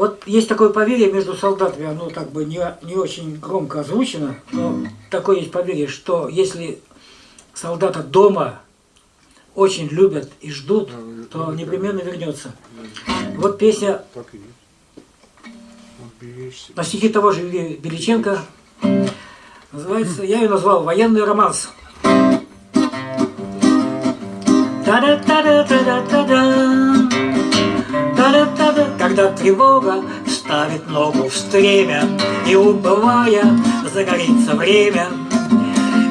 Вот есть такое поверье между солдатами, оно как бы не, не очень громко озвучено, но такое есть поверье, что если солдата дома очень любят и ждут, то непременно вернется. Вот песня Так на стихи того же Беличенко. Называется, я ее назвал «Военный романс». Та-да-та-да-та-да-та-да. Та-да-та-да. Когда тревога ставит ногу в стремя, И убывая, загорится время,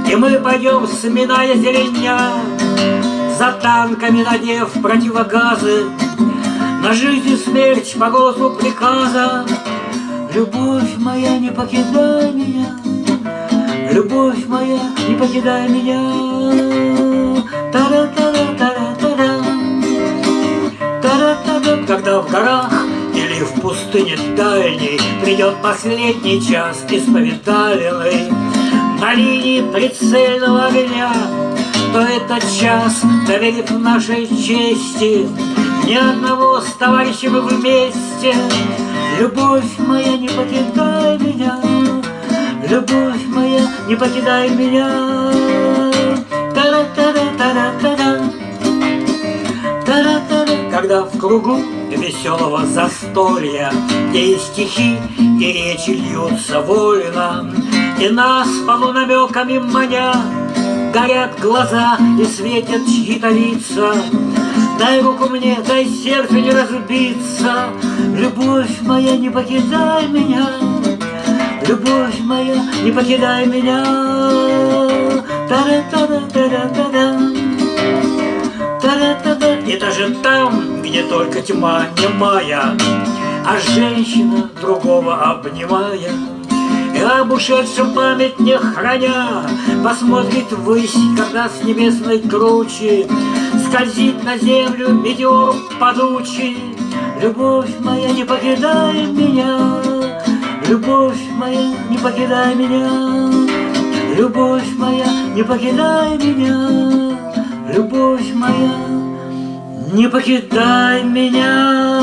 И мы пойдем, сминая зеленя, За танками надев противогазы, На жизнь и смерть по голосу приказа. Любовь моя, не покидай меня, Любовь моя, не покидай меня. Та-да-та-да-та-да-та-да. Пустыне дальней Придет последний час исповедальный На линии прицельного огня. То этот час, доверив нашей чести. Ни одного с товарищем вместе. Любовь моя, не покидай меня. Любовь моя, не покидай меня. Та-да-та-да-та-да-та-да. Та-да-та-да. Когда в кругу веселого застолья, Где и стихи, и речи льются вольно, И нас полунамеками маня, Горят глаза и светят чьи-то лица. Дай руку мне, дай сердце не разбиться, Любовь моя, не покидай меня, Любовь моя, не покидай меня. Та-да-та-да-та-да-та-да. Та-да-та-да. И даже там, где только тьма немая, А женщина другого обнимая, И об ушедшем память не храня, Посмотрит ввысь, когда с небесной кручи Скользит на землю метеор падучий. Любовь моя, не покидай меня, Любовь моя, не покидай меня, Любовь моя, не покидай меня, Любовь моя, не покидай меня.